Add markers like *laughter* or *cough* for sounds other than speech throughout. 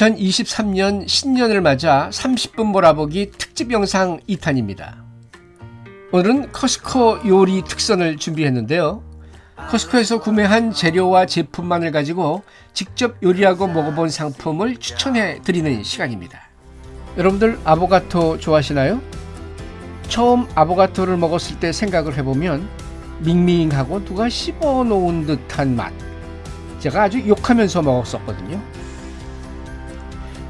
2023년 신년을 맞아 30분 몰아보기 특집 영상 2탄입니다. 오늘은 커스코 요리 특선을 준비했는데요. 커스코에서 구매한 재료와 제품만을 가지고 직접 요리하고 먹어본 상품을 추천해 드리는 시간입니다. 여러분들 아보가토 좋아하시나요? 처음 아보가토를 먹었을 때 생각을 해보면 밍밍하고 누가 씹어 놓은 듯한 맛. 제가 아주 욕하면서 먹었었거든요.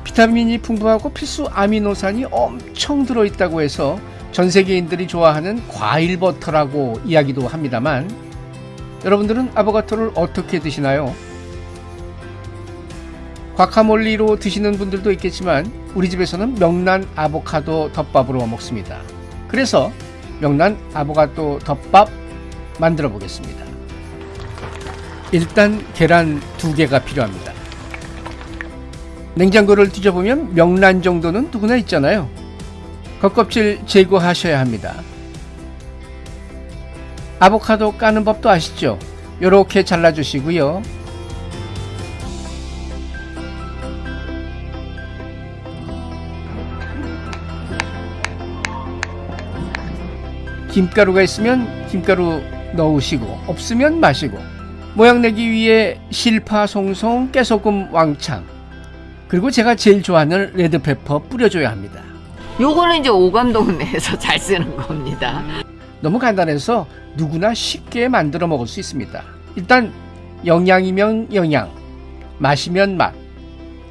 비타민이 풍부하고 필수 아미노산이 엄청 들어있다고 해서 전 세계인들이 좋아하는 과일 버터라고 이야기도 합니다만 여러분들은 아보가토를 어떻게 드시나요? 과카몰리로 드시는 분들도 있겠지만 우리 집에서는 명란 아보카도 덮밥으로 먹습니다. 그래서 명란 아보카도 덮밥 만들어 보겠습니다. 일단 계란 두 개가 필요합니다. 냉장고를 뒤져보면 명란 정도는 누구나 있잖아요. 겉껍질 제거하셔야 합니다. 아보카도 까는 법도 아시죠? 이렇게 잘라주시고요. 김가루가 있으면 김가루 넣으시고 없으면 마시고 모양 내기 위해 실파 송송 깨소금 왕창 그리고 제가 제일 좋아하는 레드페퍼 뿌려줘야 합니다. 요거는 이제 오감동 내에서 *laughs* 잘 쓰는 겁니다. 너무 간단해서 누구나 쉽게 만들어 먹을 수 있습니다. 일단 영양이면 영양, 맛이면 맛.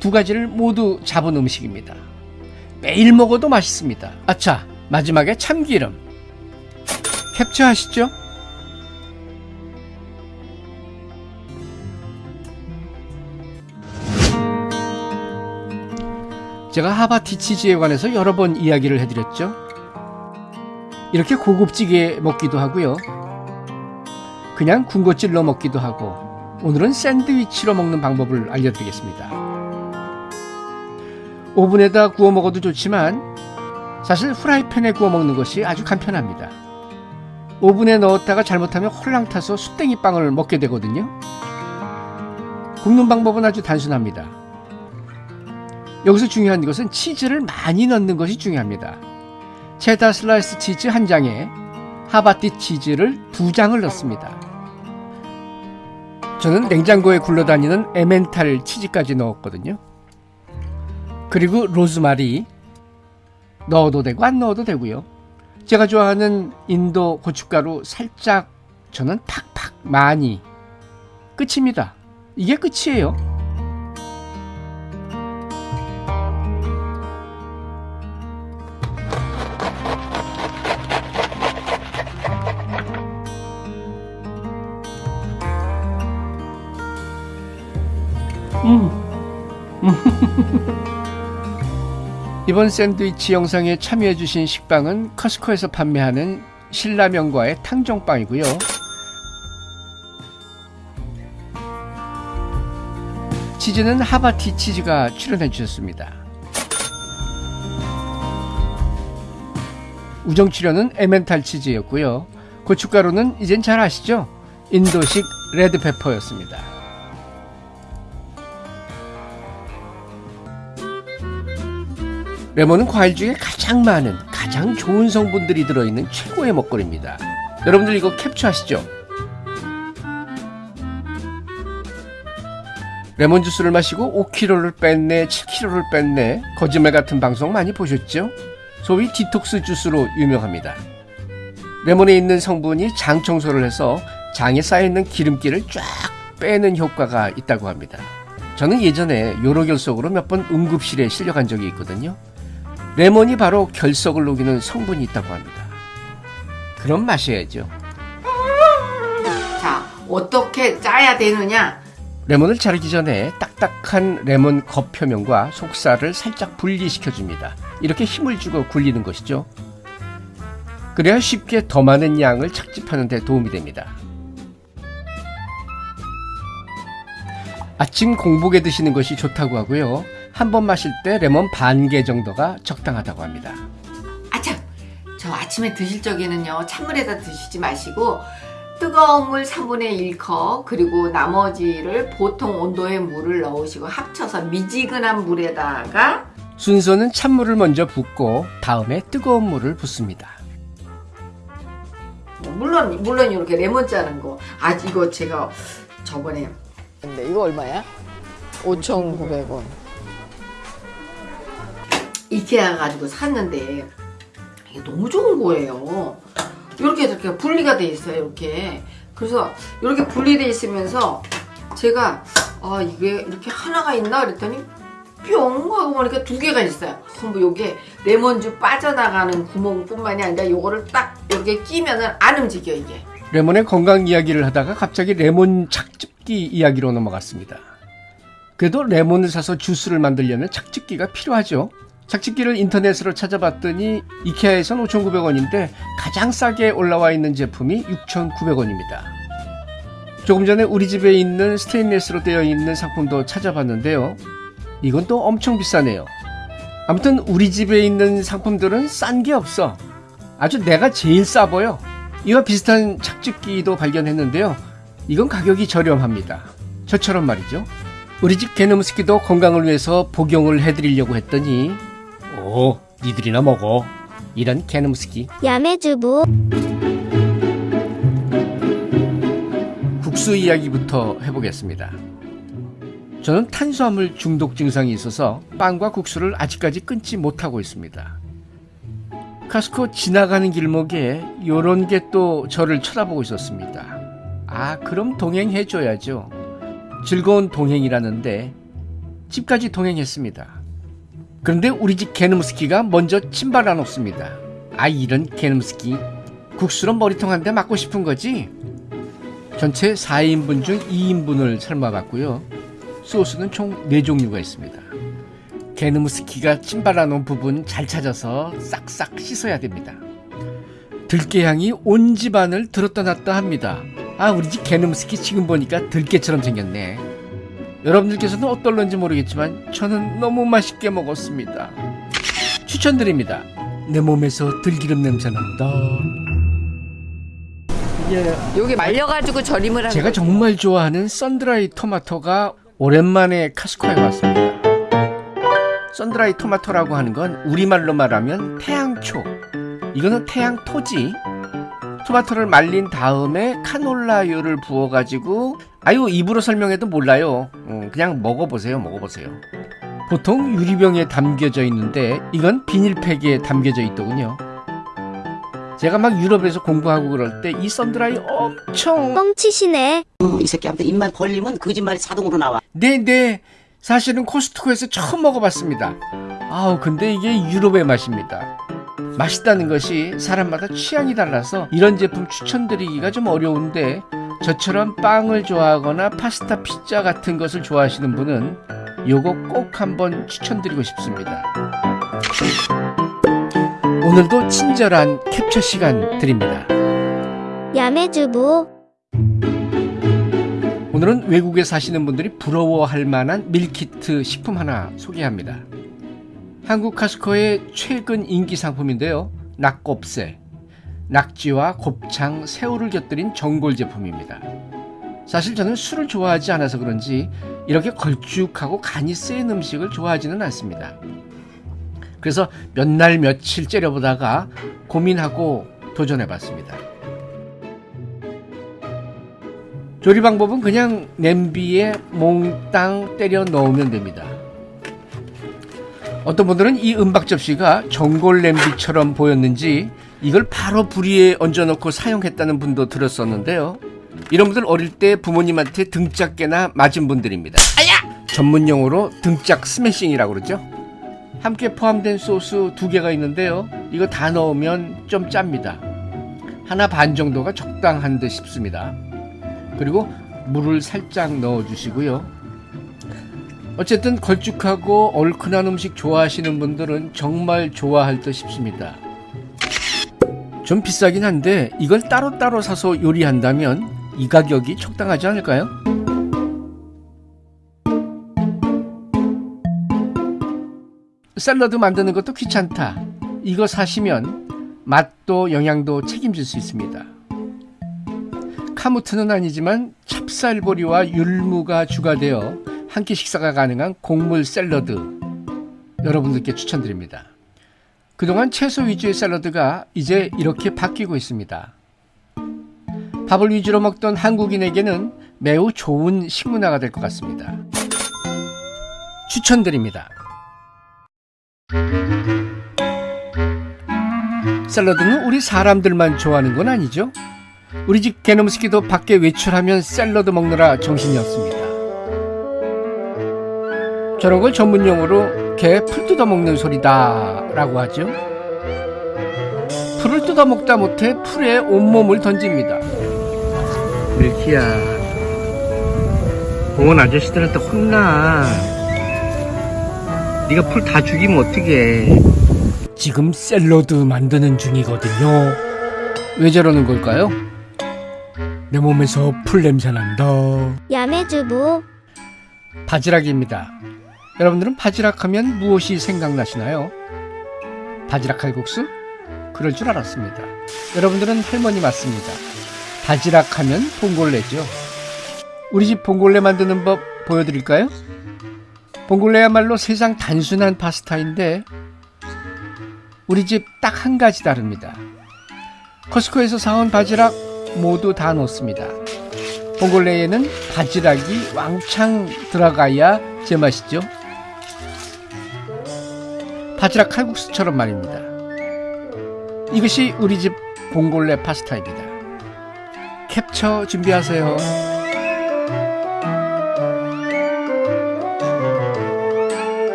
두 가지를 모두 잡은 음식입니다. 매일 먹어도 맛있습니다. 아차, 마지막에 참기름. 캡처하시죠? 제가 하바티 치즈에 관해서 여러 번 이야기를 해드렸죠. 이렇게 고급지게 먹기도 하고요. 그냥 군것질로 먹기도 하고 오늘은 샌드위치로 먹는 방법을 알려드리겠습니다. 오븐에다 구워 먹어도 좋지만 사실 프라이팬에 구워 먹는 것이 아주 간편합니다. 오븐에 넣었다가 잘못하면 홀랑 타서 숯땡이 빵을 먹게 되거든요. 굽는 방법은 아주 단순합니다. 여기서 중요한 것은 치즈를 많이 넣는 것이 중요합니다. 체다 슬라이스 치즈 한 장에 하바티 치즈를 두 장을 넣습니다. 저는 냉장고에 굴러다니는 에멘탈 치즈까지 넣었거든요. 그리고 로즈마리 넣어도 되고 안 넣어도 되고요. 제가 좋아하는 인도 고춧가루 살짝 저는 팍팍 많이 끝입니다. 이게 끝이에요. 이번 샌드위치 영상에 참여해주신 식빵은 커스코에서 판매하는 신라면과의 탕정빵이고요. 치즈는 하바티 치즈가 출연해 주셨습니다. 우정 출연은 에멘탈 치즈였고요. 고춧가루는 이젠 잘 아시죠? 인도식 레드페퍼였습니다. 레몬은 과일 중에 가장 많은 가장 좋은 성분들이 들어있는 최고의 먹거리입니다. 여러분들 이거 캡처하시죠? 레몬 주스를 마시고 5kg를 뺐네, 7kg를 뺐네 거짓말 같은 방송 많이 보셨죠? 소위 디톡스 주스로 유명합니다. 레몬에 있는 성분이 장 청소를 해서 장에 쌓여있는 기름기를 쫙 빼는 효과가 있다고 합니다. 저는 예전에 요로결석으로 몇 번 응급실에 실려간 적이 있거든요. 레몬이 바로 결석을 녹이는 성분이 있다고 합니다. 그럼 마셔야죠. 자, 어떻게 짜야 되느냐? 레몬을 자르기 전에 딱딱한 레몬 겉 표면과 속살을 살짝 분리시켜 줍니다. 이렇게 힘을 주고 굴리는 것이죠. 그래야 쉽게 더 많은 양을 착집하는 데 도움이 됩니다. 아침 공복에 드시는 것이 좋다고 하고요. 한 번 마실 때 레몬 반 개 정도가 적당하다고 합니다. 아참, 저 아침에 드실 적에는요 찬물에다 드시지 마시고 뜨거운 물 3분의 1컵 그리고 나머지를 보통 온도의 물을 넣으시고 합쳐서 미지근한 물에다가 순서는 찬물을 먼저 붓고 다음에 뜨거운 물을 붓습니다. 물론 물론 이렇게 레몬 짜는 거. 아 이거 제가 저번에 근데 이거 얼마야? 5,900원. 이케아 가지고 샀는데 이게 너무 좋은 거예요. 이렇게 이렇게 분리가 돼 있어요. 이렇게. 그래서 이렇게 분리돼 있으면서 제가 아 이게 이렇게 하나가 있나 그랬더니 뿅 하고 보니까 두 개가 있어요. 전부 요게 레몬즙 빠져나가는 구멍뿐만이 아니라 요거를 딱 이렇게 끼면은 안 움직여 이게. 레몬의 건강 이야기를 하다가 갑자기 레몬 착즙기 이야기로 넘어갔습니다. 그래도 레몬을 사서 주스를 만들려면 착즙기가 필요하죠. 착즙기를 인터넷으로 찾아봤더니 이케아에선 5,900원인데 가장 싸게 올라와 있는 제품이 6,900원입니다. 조금 전에 우리 집에 있는 스테인레스로 되어 있는 상품도 찾아봤는데요. 이건 또 엄청 비싸네요. 아무튼 우리 집에 있는 상품들은 싼 게 없어. 아주 내가 제일 싸 보여. 이와 비슷한 착즙기도 발견했는데요. 이건 가격이 저렴합니다. 저처럼 말이죠. 우리 집 개놈스키도 건강을 위해서 복용을 해드리려고 했더니 오 니들이나 먹어 이런 개놈스키 야매주부 국수 이야기부터 해보겠습니다. 저는 탄수화물 중독 증상이 있어서 빵과 국수를 아직까지 끊지 못하고 있습니다. 카스코 지나가는 길목에 요런 게 또 저를 쳐다보고 있었습니다. 아, 그럼 동행해줘야죠. 즐거운 동행이라는데 집까지 동행했습니다. 그런데 우리 집 개놈스키가 먼저 침발아 놓습니다. 아, 이런 개놈스키. 국수로 머리통 한 대 맞고 싶은 거지? 전체 4인분 중 2인분을 삶아봤고요. 소스는 총 4종류가 있습니다. 게누무스키가 찜발아 놓은 부분 잘 찾아서 싹싹 씻어야 됩니다. 들깨향이 온 집안을 들었다 놨다 합니다. 아 우리 집 게누무스키 지금 보니까 들깨처럼 생겼네. 여러분들께서는 어떨런지 모르겠지만 저는 너무 맛있게 먹었습니다. 추천드립니다. 내 몸에서 들기름 냄새 난다. 이게 여기 말려가지고 절임을 하는 제가 거죠. 정말 좋아하는 썬드라이 토마토가 오랜만에 카스코에 왔습니다. 썬드라이 토마토라고 하는 건 우리말로 말하면 태양초. 이거는 태양토지. 토마토를 말린 다음에 카놀라유를 부어가지고 아유 입으로 설명해도 몰라요. 음, 그냥 먹어보세요, 먹어보세요. 보통 유리병에 담겨져 있는데 이건 비닐팩에 담겨져 있더군요. 제가 막 유럽에서 공부하고 그럴 때 이 썬드라이 엄청 뻥치시네 음, 이 새끼한테 입만 벌리면 거짓말이 자동으로 나와. 네네 사실은 코스트코에서 처음 먹어봤습니다 아우 근데 이게 유럽의 맛입니다 맛있다는 것이 사람마다 취향이 달라서 이런 제품 추천드리기가 좀 어려운데 저처럼 빵을 좋아하거나 파스타 피자 같은 것을 좋아하시는 분은 요거 꼭 한번 추천드리고 싶습니다 오늘도 친절한 캡처 시간 드립니다 야매주부 오늘은 외국에 사시는 분들이 부러워할 만한 밀키트 식품 하나 소개합니다. 한국 카스코의 최근 인기 상품인데요. 낙곱새, 낙지와 곱창, 새우를 곁들인 전골 제품입니다. 사실 저는 술을 좋아하지 않아서 그런지 이렇게 걸쭉하고 간이 센 음식을 좋아하지는 않습니다. 그래서 몇 날 며칠 째려보다가 고민하고 도전해봤습니다. 조리 방법은 그냥 냄비에 몽땅 때려 넣으면 됩니다. 어떤 분들은 이 은박 접시가 전골 냄비처럼 보였는지 이걸 바로 불 위에 얹어놓고 사용했다는 분도 들었었는데요. 이런 분들 어릴 때 부모님한테 등짝깨나 맞은 분들입니다. 아야! 전문 용어로 등짝 스매싱이라고 그러죠. 함께 포함된 소스 두 개가 있는데요. 이거 다 넣으면 좀 짭니다. 하나 반 정도가 적당한 듯 싶습니다. 그리고 물을 살짝 넣어 주시고요. 어쨌든 걸쭉하고 얼큰한 음식 좋아하시는 분들은 정말 좋아할 듯 싶습니다. 좀 비싸긴 한데 이걸 따로따로 사서 요리한다면 이 가격이 적당하지 않을까요? 샐러드 만드는 것도 귀찮다. 이거 사시면 맛도 영양도 책임질 수 있습니다. 카무트는 아니지만 찹쌀보리와 율무가 추가되어 한 끼 식사가 가능한 곡물 샐러드 여러분들께 추천드립니다. 그동안 채소 위주의 샐러드가 이제 이렇게 바뀌고 있습니다. 밥을 위주로 먹던 한국인에게는 매우 좋은 식문화가 될 것 같습니다. 추천드립니다. 샐러드는 우리 사람들만 좋아하는 건 아니죠? 우리 집 개놈스키도 밖에 외출하면 샐러드 먹느라 정신이 없습니다. 저런 걸 전문용어로 개풀 뜯어 먹는 소리다 라고 하죠. 풀을 뜯어 먹다 못해 풀에 온몸을 던집니다. 밀키야, 공원 아저씨들한테 혼나. 네가 풀 다 죽이면 어떡해. 지금 샐러드 만드는 중이거든요. 왜 저러는 걸까요? 내 몸에서 풀 냄새 난다. 야매주부 바지락입니다. 여러분들은 바지락 하면 무엇이 생각나시나요? 바지락 칼국수? 그럴 줄 알았습니다. 여러분들은 할머니 맞습니다. 바지락 하면 봉골레죠. 우리 집 봉골레 만드는 법 보여드릴까요? 봉골레야말로 세상 단순한 파스타인데 우리 집 딱 한 가지 다릅니다. 코스코에서 사온 바지락 모두 다 넣습니다. 봉골레에는 바지락이 왕창 들어가야 제맛이죠. 바지락 칼국수처럼 말입니다. 이것이 우리 집 봉골레 파스타입니다. 캡처 준비하세요.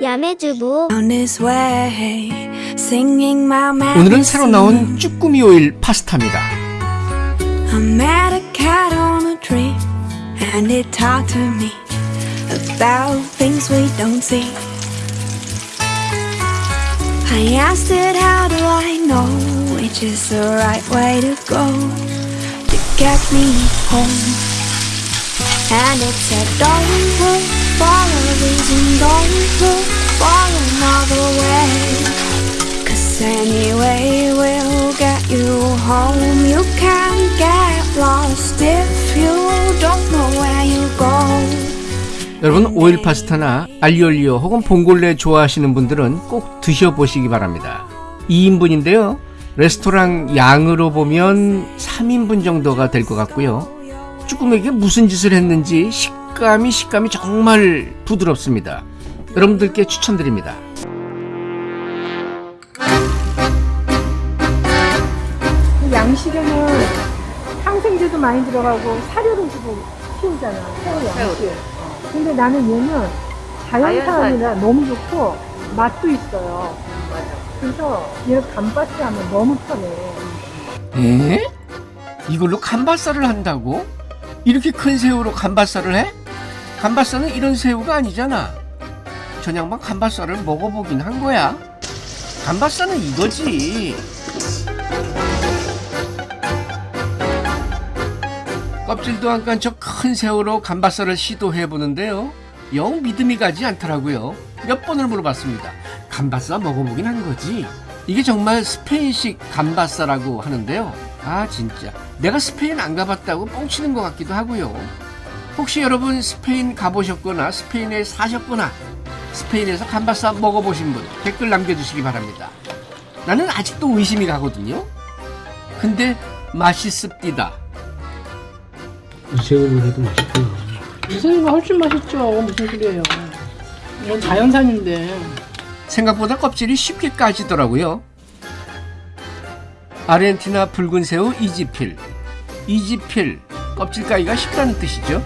야매주부 오늘은 새로 나온 쭈꾸미 오일 파스타입니다. I met a cat on a tree, and it talked to me about things we don't see. I asked it, How do I know which is the right way to go to get me home? And it said, Don't look for a reason, don't look for another way. Cause anyway, we'll get you home. You can't get lost if you don't know where you go. 여러분 오일 파스타나 알리올리오 혹은 봉골레 좋아하시는 분들은 꼭 드셔보시기 바랍니다. 2인분인데요. 레스토랑 양으로 보면 3인분 정도가 될 것 같고요. 쭈꾸미에게 무슨 짓을 했는지 식감이 식감이 정말 부드럽습니다. 여러분들께 추천드립니다. 양식에는 항생제도 많이 들어가고 사료를 주고 키우잖아. 새우 양식. 근데 나는 얘는 자연산이라 너무 좋고 맛도 있어요. 그래서 얘 감바스 하면 너무 편해. 에? 이걸로 감바살을 한다고? 이렇게 큰 새우로 감바살을 해? 감바살은 이런 새우가 아니잖아. 전양반 감바살을 먹어보긴 한 거야. 감바살은 이거지. 껍질도 안깐저큰 새우로 감바살을 시도해 보는데요. 영 믿음이 가지 않더라고요. 몇 번을 물어봤습니다. 감바살 먹어보긴 한 거지. 이게 정말 스페인식 감바살라고 하는데요. 아 진짜 내가 스페인 안 가봤다고 뻥치는 것 같기도 하고요. 혹시 여러분 스페인 가보셨거나 스페인에 사셨거나 스페인에서 감바살 먹어보신 분 댓글 남겨주시기 바랍니다. 나는 아직도 의심이 가거든요. 근데 맛있습디다. 새우를 해도 맛있구나. 새우가 훨씬 맛있죠. 무슨 소리예요. 이건 자연산인데. 생각보다 껍질이 쉽게 까지더라고요. 아르헨티나 붉은 새우 이지필. 이지필 껍질 까기가 쉽다는 뜻이죠.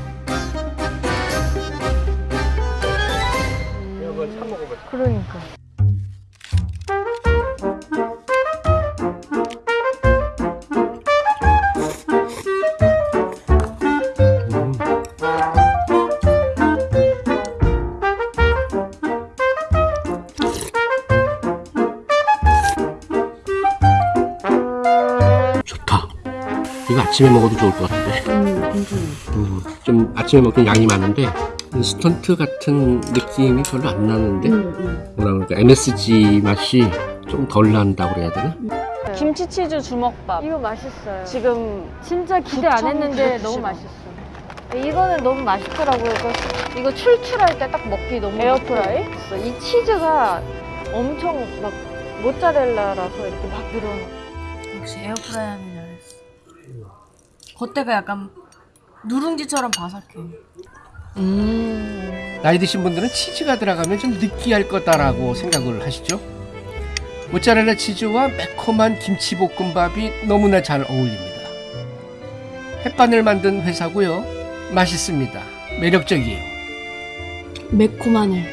아침에 먹어도 좋을 것 같은데. 음, 좀 아침에 먹긴 양이 많은데 인스턴트 같은 느낌이 별로 안 나는데 뭐라 그럴까 MSG 맛이 좀 덜 난다고 그래야 되나? 김치 치즈 주먹밥. 이거 맛있어요. 지금 진짜 기대 안 했는데 9,190원. 너무 맛있어. 이거는 너무 맛있더라고요. 이거, 이거 출출할 때 딱 먹기 너무 에어프라이? 좋았어. 이 치즈가 엄청 막 모짜렐라라서 이렇게 막 늘어나. 역시 에어프라이 하면. 겉에가 약간 누룽지처럼 바삭해. 음. 나이 드신 분들은 치즈가 들어가면 좀 느끼할 거다라고 생각을 하시죠? 모짜렐라 치즈와 매콤한 김치볶음밥이 너무나 잘 어울립니다. 햇반을 만든 회사고요. 맛있습니다. 매력적이에요. 매콤하네.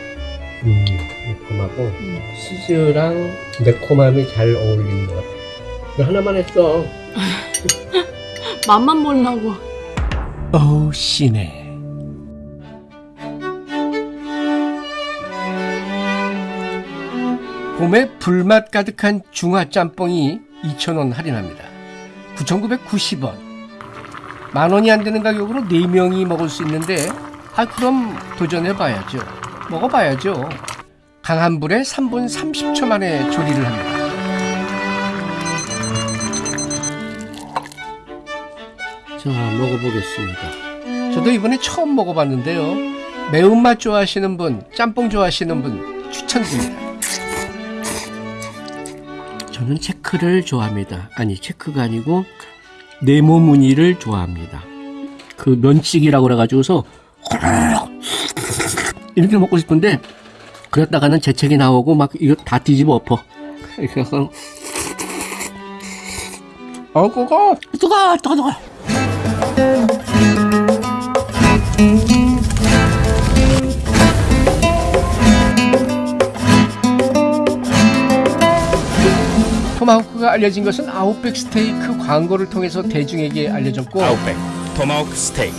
음, 매콤하고 치즈랑 매콤함이 잘 어울리는 것 같아. 이거 하나만 했어. *laughs* 맛만 보려고. 어우 씨네. 봄에 불맛 가득한 중화 짬뽕이 2,000원 할인합니다. 9,990원. 만 원이 안 되는 가격으로 4명이 먹을 수 있는데 아 그럼 도전해 봐야죠. 먹어 봐야죠. 강한 불에 3분 30초 만에 조리를 합니다. 자, 먹어보겠습니다. 저도 이번에 처음 먹어봤는데요. 매운맛 좋아하시는 분, 짬뽕 좋아하시는 분 추천드립니다. 저는 체크를 좋아합니다. 아니, 체크가 아니고 네모 무늬를 좋아합니다. 그 면치기라고 그래가지고서 이렇게 먹고 싶은데 그랬다가는 재채기 나오고 막 이거 다 뒤집어 엎어. 이렇게 해서 어, 그거 뜨거, 뜨거, 뜨거. 토마호크가 알려진 것은 아웃백 스테이크 광고를 통해서 대중에게 알려졌고 아웃백 토마호크 스테이크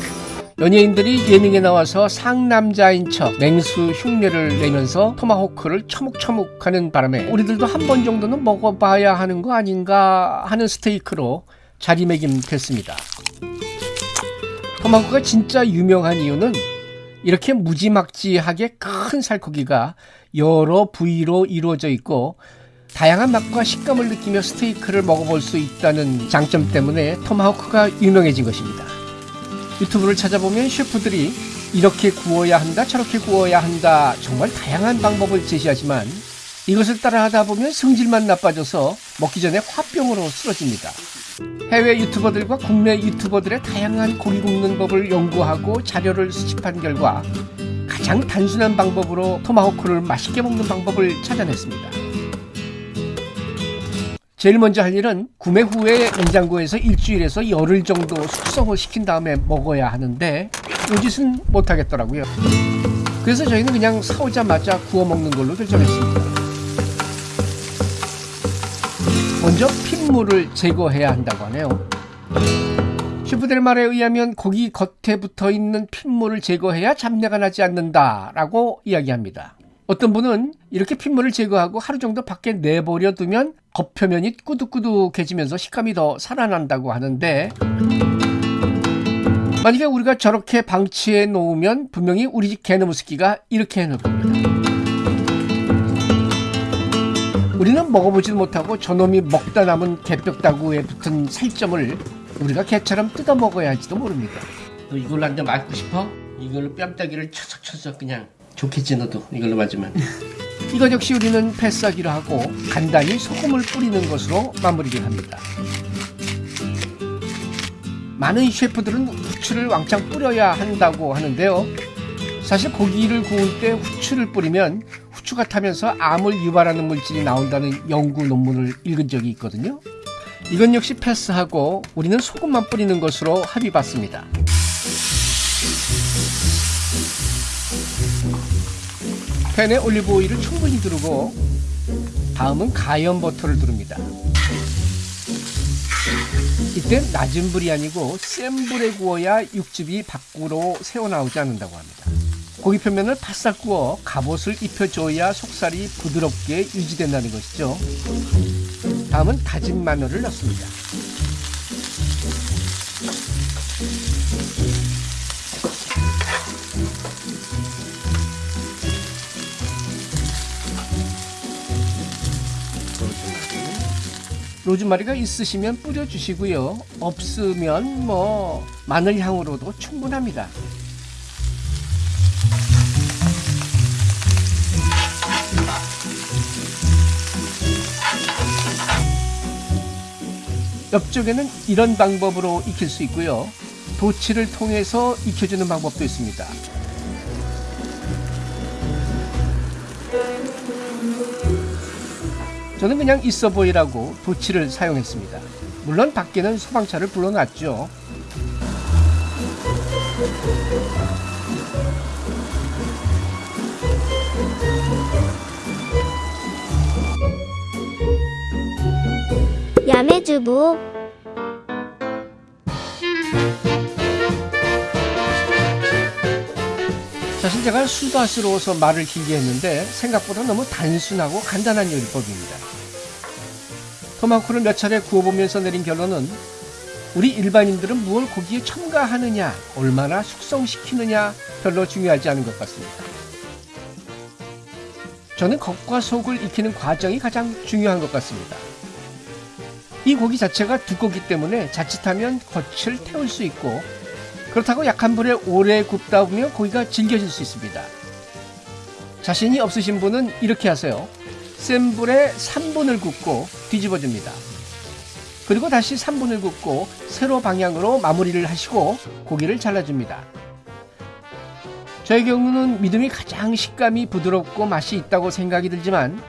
연예인들이 예능에 나와서 상남자인 척 맹수 흉내를 내면서 토마호크를 처묵처묵하는 바람에 우리들도 한 번 정도는 먹어봐야 하는 거 아닌가 하는 스테이크로 자리매김됐습니다. 토마호크가 진짜 유명한 이유는 이렇게 무지막지하게 큰 살코기가 여러 부위로 이루어져 있고 다양한 맛과 식감을 느끼며 스테이크를 먹어볼 수 있다는 장점 때문에 토마호크가 유명해진 것입니다. 유튜브를 찾아보면 셰프들이 이렇게 구워야 한다, 저렇게 구워야 한다, 정말 다양한 방법을 제시하지만 이것을 따라 하다 보면 성질만 나빠져서 먹기 전에 화병으로 쓰러집니다. 해외 유튜버들과 국내 유튜버들의 다양한 고기 굽는 법을 연구하고 자료를 수집한 결과 가장 단순한 방법으로 토마호크를 맛있게 먹는 방법을 찾아냈습니다. 제일 먼저 할 일은 구매 후에 냉장고에서 일주일에서 열흘 정도 숙성을 시킨 다음에 먹어야 하는데 이 짓은 못하겠더라고요. 그래서 저희는 그냥 사오자마자 구워 먹는 걸로 결정했습니다. 먼저 핏물을 제거해야 한다고 하네요. 셰프들의 말에 의하면 고기 겉에 붙어 있는 핏물을 제거해야 잡내가 나지 않는다라고 이야기합니다. 어떤 분은 이렇게 핏물을 제거하고 하루 정도 밖에 내버려 두면 겉표면이 꾸덕꾸덕해지면서 식감이 더 살아난다고 하는데 만약에 우리가 저렇게 방치해 놓으면 분명히 우리 집 개나무 스키가 이렇게 해놓을 겁니다. 우리는 먹어보지도 못하고 저놈이 먹다 남은 개뼈다구에 붙은 살점을 우리가 개처럼 뜯어 먹어야 할지도 모릅니다. 너 이걸로 한 대 맞고 싶어? 이걸로 뺨따기를 쳐석쳐석 그냥 좋겠지 너도 이걸로 맞으면. *laughs* 이것 역시 우리는 패스하기로 하고 간단히 소금을 뿌리는 것으로 마무리를 합니다. 많은 셰프들은 후추를 왕창 뿌려야 한다고 하는데요. 사실 고기를 구울 때 후추를 뿌리면 후추가 타면서 암을 유발하는 물질이 나온다는 연구 논문을 읽은 적이 있거든요. 이건 역시 패스하고 우리는 소금만 뿌리는 것으로 합의 봤습니다. 팬에 올리브 오일을 충분히 두르고 다음은 가염 버터를 두릅니다. 이때 낮은 불이 아니고 센 불에 구워야 육즙이 밖으로 새어나오지 않는다고 합니다. 고기 표면을 바싹 구워 갑옷을 입혀줘야 속살이 부드럽게 유지된다는 것이죠. 다음은 다진 마늘을 넣습니다. 로즈마리가 있으시면 뿌려주시고요. 없으면 뭐 마늘 향으로도 충분합니다. 옆쪽에는 이런 방법으로 익힐 수 있고요. 도치를 통해서 익혀주는 방법도 있습니다. 저는 그냥 있어 보이라고 도치를 사용했습니다. 물론 밖에는 소방차를 불러놨죠. 야매주부 사실 제가 수다스러워서 말을 길게 했는데 생각보다 너무 단순하고 간단한 요리법입니다. 토마호크를 몇 차례 구워보면서 내린 결론은 우리 일반인들은 무엇 고기에 첨가하느냐, 얼마나 숙성시키느냐 별로 중요하지 않은 것 같습니다. 저는 겉과 속을 익히는 과정이 가장 중요한 것 같습니다. 이 고기 자체가 두껍기 때문에 자칫하면 겉을 태울 수 있고 그렇다고 약한 불에 오래 굽다 보면 고기가 질겨질 수 있습니다. 자신이 없으신 분은 이렇게 하세요. 센 불에 3분을 굽고 뒤집어 줍니다. 그리고 다시 3분을 굽고 세로 방향으로 마무리를 하시고 고기를 잘라줍니다. 저의 경우는 믿음이 가장 식감이 부드럽고 맛이 있다고 생각이 들지만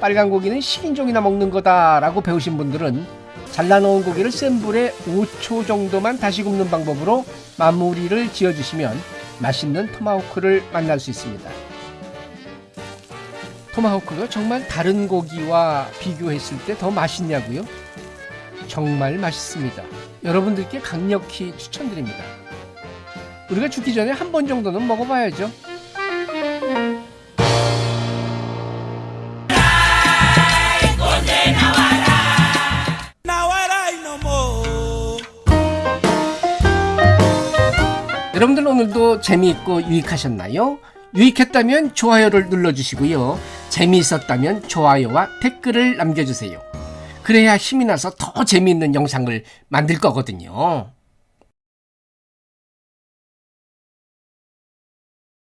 빨간 고기는 식인종이나 먹는 거다라고 배우신 분들은 잘라놓은 고기를 센 불에 5초 정도만 다시 굽는 방법으로 마무리를 지어주시면 맛있는 토마호크를 만날 수 있습니다. 토마호크가 정말 다른 고기와 비교했을 때 더 맛있냐고요? 정말 맛있습니다. 여러분들께 강력히 추천드립니다. 우리가 죽기 전에 한 번 정도는 먹어봐야죠. 오늘도 재미있고 유익하셨나요? 유익했다면 좋아요를 눌러주시고요. 재미있었다면 좋아요와 댓글을 남겨주세요. 그래야 힘이 나서 더 재미있는 영상을 만들 거거든요.